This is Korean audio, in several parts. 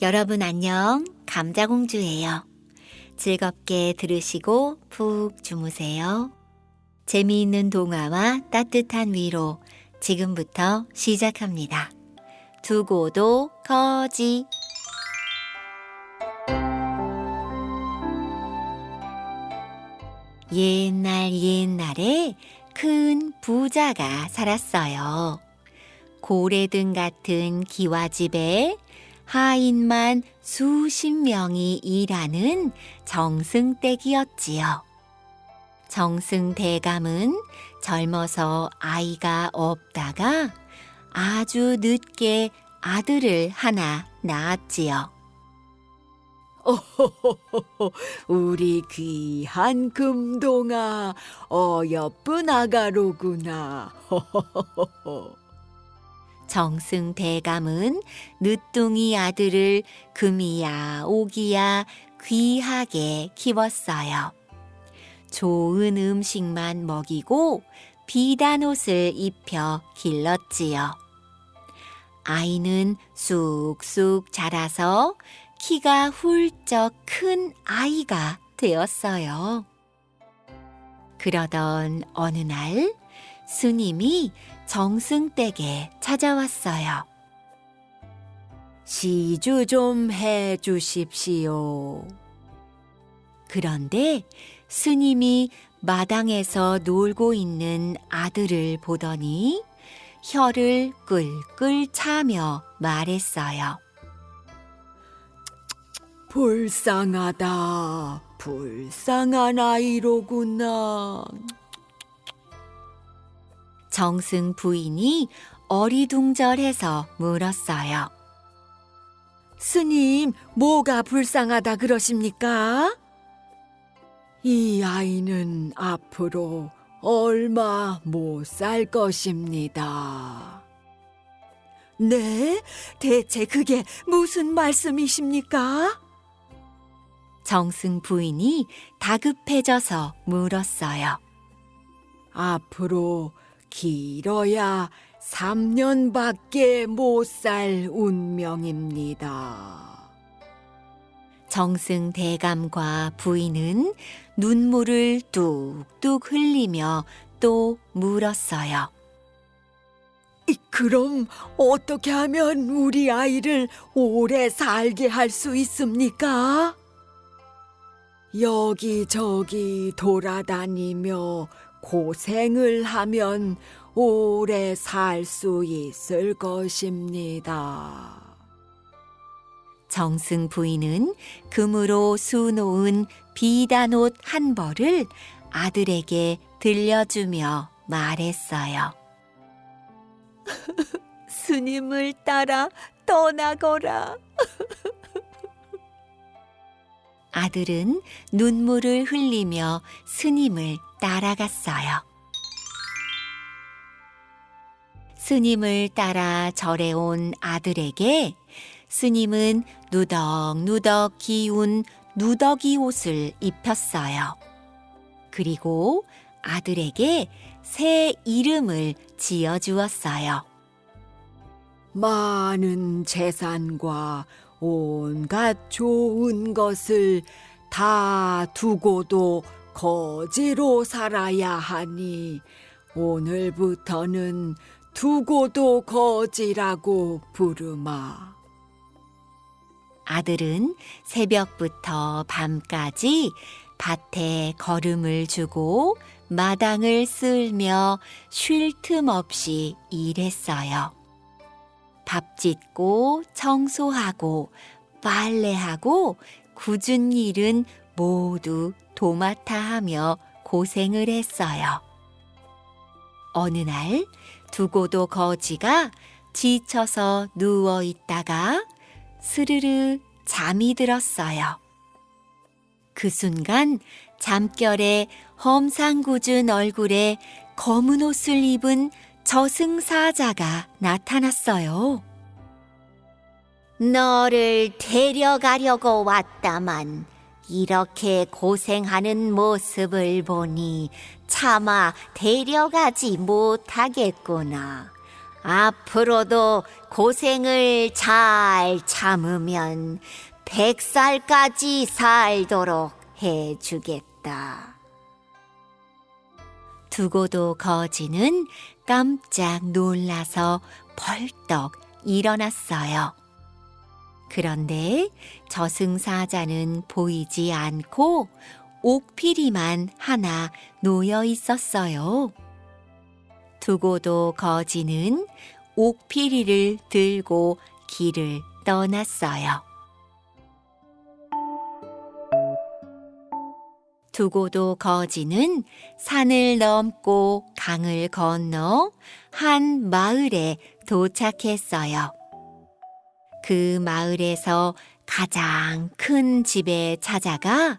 여러분 안녕. 감자공주예요. 즐겁게 들으시고 푹 주무세요. 재미있는 동화와 따뜻한 위로 지금부터 시작합니다. 두고도 거지. 옛날 옛날에 큰 부자가 살았어요. 고래등 같은 기와집에 하인만 수십 명이 일하는 정승댁이었지요. 정승 대감은 젊어서 아이가 없다가 아주 늦게 아들을 하나 낳았지요. 우리 귀한 금동아, 어여쁜 아가로구나. 정승 대감은 늦둥이 아들을 금이야 오기야 귀하게 키웠어요. 좋은 음식만 먹이고 비단 옷을 입혀 길렀지요. 아이는 쑥쑥 자라서 키가 훌쩍 큰 아이가 되었어요. 그러던 어느 날 스님이 정승 댁에 찾아왔어요. 시주 좀 해 주십시오. 그런데 스님이 마당에서 놀고 있는 아들을 보더니 혀를 끌끌 차며 말했어요. 불쌍하다. 불쌍한 아이로구나. 정승 부인이 어리둥절해서 물었어요. 스님, 뭐가 불쌍하다 그러십니까? 이 아이는 앞으로 얼마 못 살 것입니다. 네? 대체 그게 무슨 말씀이십니까? 정승 부인이 다급해져서 물었어요. 앞으로 길어야 3년밖에 못 살 운명입니다. 정승 대감과 부인은 눈물을 뚝뚝 흘리며 또 물었어요. 이, 그럼 어떻게 하면 우리 아이를 오래 살게 할 수 있습니까? 여기저기 돌아다니며 고생을 하면 오래 살 수 있을 것입니다. 정승 부인은 금으로 수놓은 비단 옷 한 벌을 아들에게 들려주며 말했어요. 스님을 따라 떠나거라. 아들은 눈물을 흘리며 스님을 따라갔어요. 스님을 따라 절에 온 아들에게 스님은 누덕누덕 기운 누더기 옷을 입혔어요. 그리고 아들에게 새 이름을 지어 주었어요. 많은 재산과 온갖 좋은 것을 다 두고도 거지로 살아야 하니 오늘부터는 두고도 거지라고 부르마. 아들은 새벽부터 밤까지 밭에 걸음을 주고 마당을 쓸며 쉴 틈 없이 일했어요. 밥 짓고 청소하고 빨래하고 굳은 일은 모두 도맡아 하며 고생을 했어요. 어느 날 두고도 거지가 지쳐서 누워 있다가 스르르 잠이 들었어요. 그 순간 잠결에 험상궂은 얼굴에 검은 옷을 입은 저승사자가 나타났어요. 너를 데려가려고 왔다만 이렇게 고생하는 모습을 보니 차마 데려가지 못하겠구나. 앞으로도 고생을 잘 참으면 백살까지 살도록 해주겠다. 두고도 거지는 깜짝 놀라서 벌떡 일어났어요. 그런데 저승사자는 보이지 않고 옥피리만 하나 놓여 있었어요. 두고도 거지는 옥피리를 들고 길을 떠났어요. 두고도 거지는 산을 넘고 강을 건너 한 마을에 도착했어요. 그 마을에서 가장 큰 집에 찾아가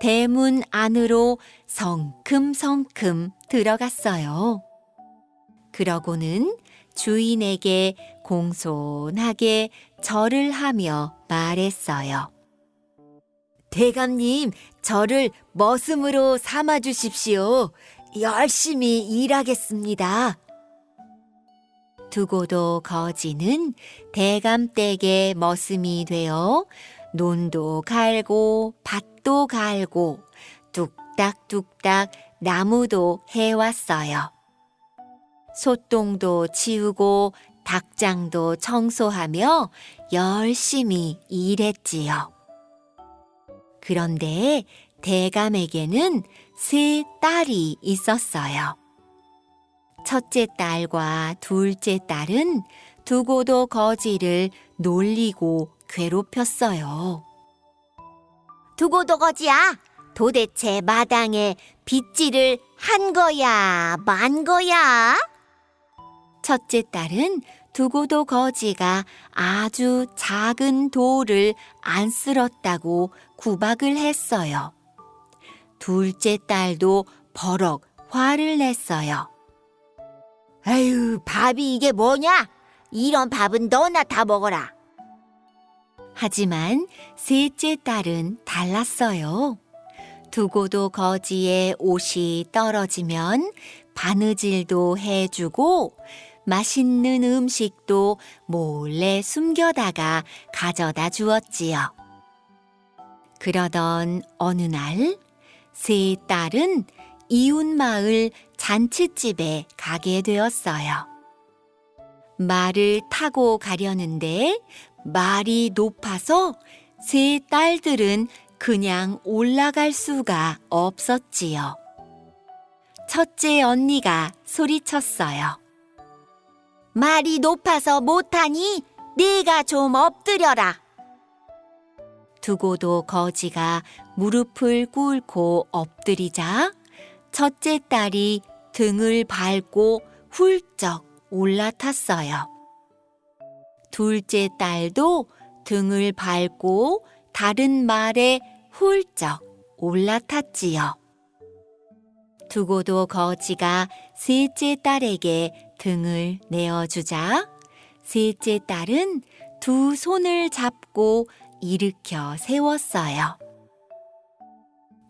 대문 안으로 성큼성큼 들어갔어요. 그러고는 주인에게 공손하게 절을 하며 말했어요. 대감님, 저를 머슴으로 삼아 주십시오. 열심히 일하겠습니다. 두고도 거지는 대감댁의 머슴이 되어 논도 갈고 밭도 갈고 뚝딱뚝딱 나무도 해왔어요. 소똥도 치우고 닭장도 청소하며 열심히 일했지요. 그런데 대감에게는 세 딸이 있었어요. 첫째 딸과 둘째 딸은 두고도 거지를 놀리고 괴롭혔어요. 두고도 거지야, 도대체 마당에 빗질을 한 거야, 만 거야? 첫째 딸은 두고도 거지가 아주 작은 돌을 안 쓸었다고 구박을 했어요. 둘째 딸도 버럭 화를 냈어요. 에휴, 밥이 이게 뭐냐? 이런 밥은 너나 다 먹어라. 하지만 셋째 딸은 달랐어요. 두고도 거지의 옷이 떨어지면 바느질도 해주고 맛있는 음식도 몰래 숨겨다가 가져다 주었지요. 그러던 어느 날, 세 딸은 이웃 마을 잔치집에 가게 되었어요. 말을 타고 가려는데 말이 높아서 세 딸들은 그냥 올라갈 수가 없었지요. 첫째 언니가 소리쳤어요. 말이 높아서 못하니 네가 좀 엎드려라. 두고도 거지가 무릎을 꿇고 엎드리자 첫째 딸이 등을 밟고 훌쩍 올라탔어요. 둘째 딸도 등을 밟고 다른 말에 훌쩍 올라탔지요. 두고도 거지가 셋째 딸에게 등을 내어주자 셋째 딸은 두 손을 잡고 일으켜 세웠어요.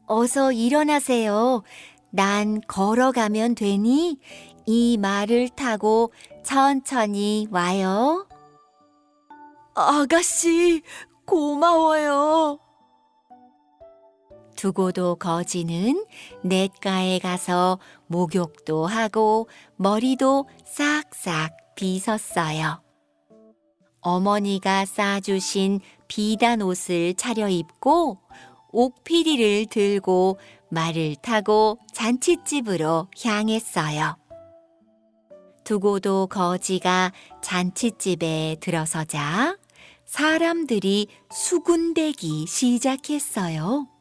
어서 일어나세요. 난 걸어가면 되니 이 말을 타고 천천히 와요. 아가씨, 고마워요. 두고도 거지는 냇가에 가서 목욕도 하고 머리도 싹싹 빗었어요. 어머니가 싸주신 비단 옷을 차려입고 옥피리를 들고 말을 타고 잔치집으로 향했어요. 두고도 거지가 잔치집에 들어서자 사람들이 수군대기 시작했어요.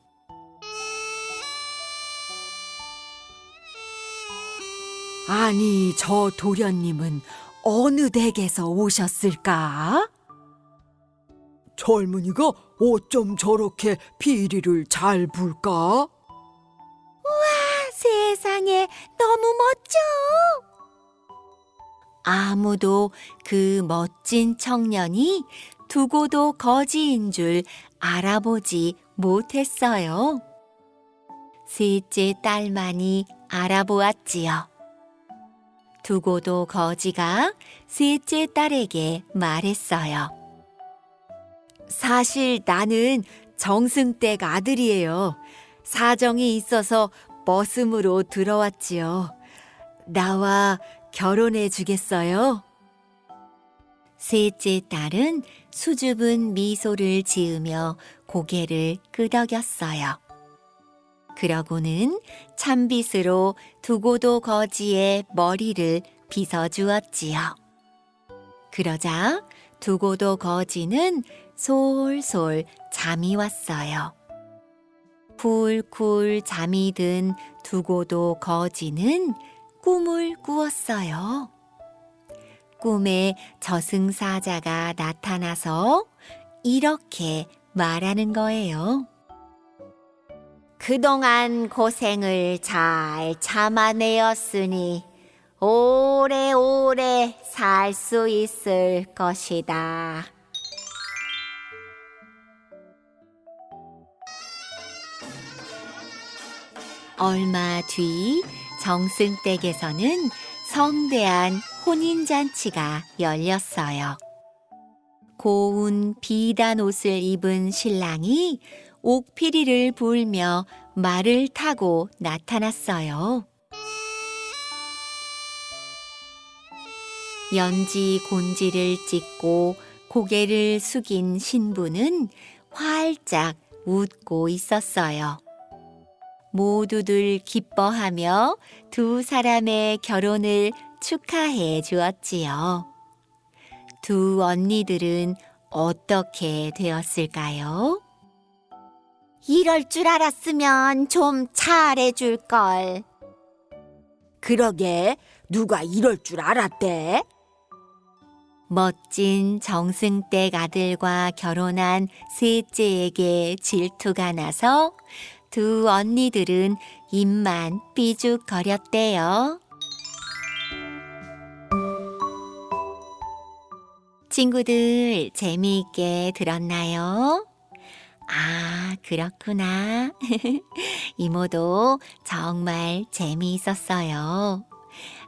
아니, 저 도련님은 어느 댁에서 오셨을까? 젊은이가 어쩜 저렇게 비리를 잘 불까? 세상에 너무 멋져! 아무도 그 멋진 청년이 두고도 거지인 줄 알아보지 못했어요. 셋째 딸만이 알아보았지요. 두고도 거지가 셋째 딸에게 말했어요. 사실 나는 정승댁 아들이에요. 사정이 있어서 머슴으로 들어왔지요. 나와 결혼해 주겠어요? 셋째 딸은 수줍은 미소를 지으며 고개를 끄덕였어요. 그러고는 찬빗으로 두고도 거지의 머리를 빗어 주었지요. 그러자 두고도 거지는 솔솔 잠이 왔어요. 쿨쿨 잠이 든 두고도 거지는 꿈을 꾸었어요. 꿈에 저승사자가 나타나서 이렇게 말하는 거예요. 그동안 고생을 잘 참아내었으니 오래오래 살 수 있을 것이다. 얼마 뒤 정승댁에서는 성대한 혼인잔치가 열렸어요. 고운 비단 옷을 입은 신랑이 옥피리를 불며 말을 타고 나타났어요. 연지 곤지를 찍고 고개를 숙인 신부는 활짝 웃고 있었어요. 모두들 기뻐하며 두 사람의 결혼을 축하해 주었지요. 두 언니들은 어떻게 되었을까요? 이럴 줄 알았으면 좀 잘해줄 걸. 그러게 누가 이럴 줄 알았대? 멋진 정승댁 아들과 결혼한 셋째에게 질투가 나서 두 언니들은 입만 삐죽거렸대요. 친구들 재미있게 들었나요? 아, 그렇구나. 이모도 정말 재미있었어요.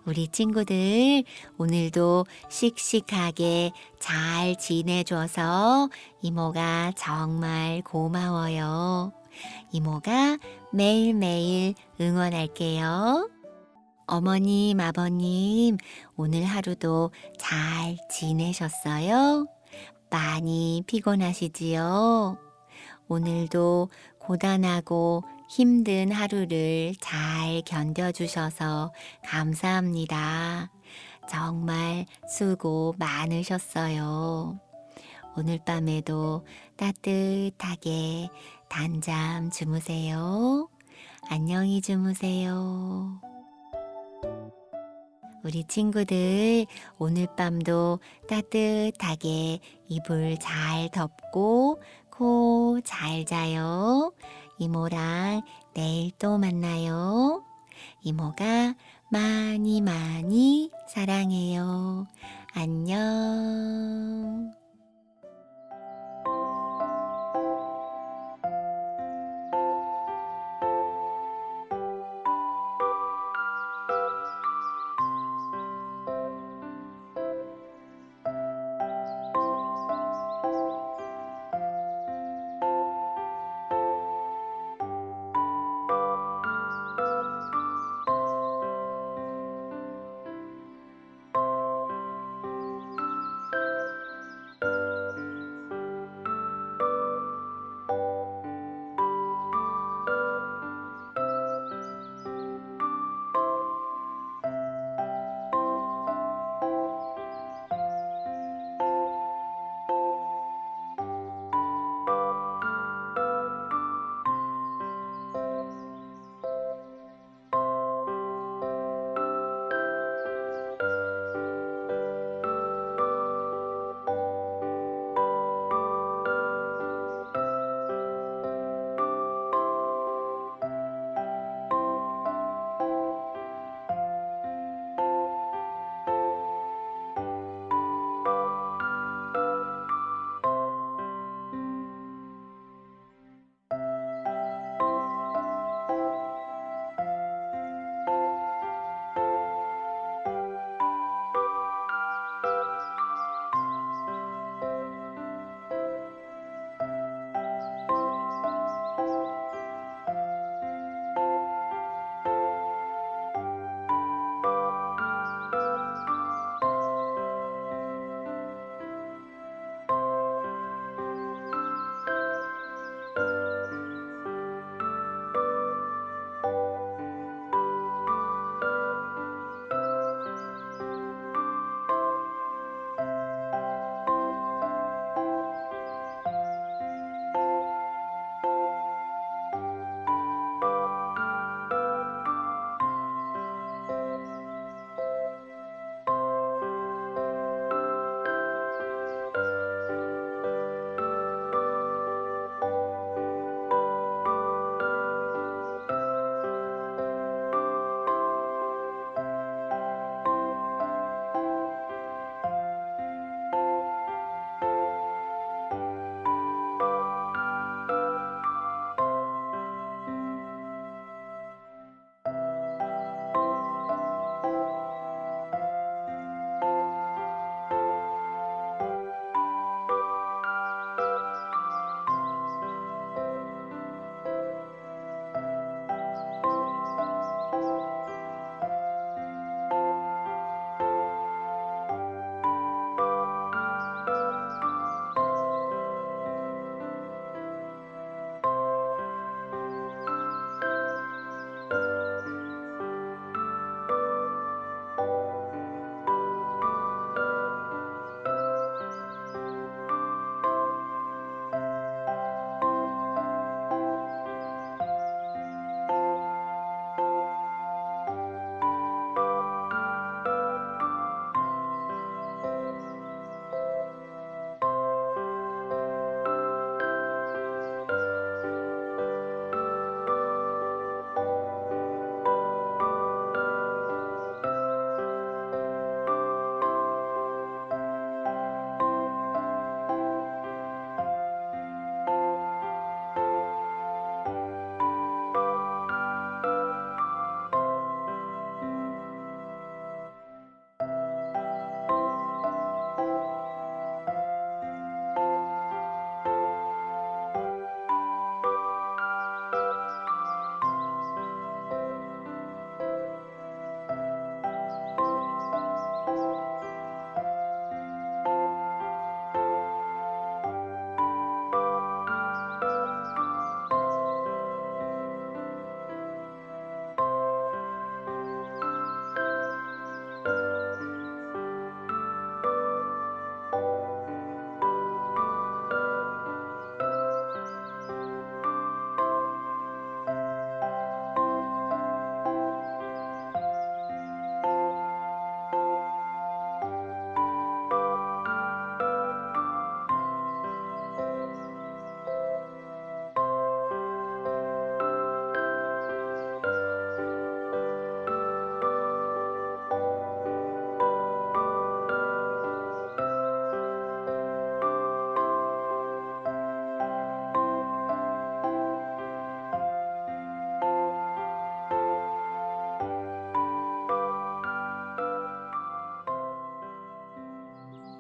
우리 친구들 오늘도 씩씩하게 잘 지내줘서 이모가 정말 고마워요. 이모가 매일매일 응원할게요. 어머님, 아버님, 오늘 하루도 잘 지내셨어요? 많이 피곤하시지요? 오늘도 고단하고 힘든 하루를 잘 견뎌주셔서 감사합니다. 정말 수고 많으셨어요. 오늘 밤에도 따뜻하게 단잠 주무세요. 안녕히 주무세요. 우리 친구들 오늘 밤도 따뜻하게 이불 잘 덮고 코잘 자요. 이모랑 내일 또 만나요. 이모가 많이 많이 사랑해요. 안녕.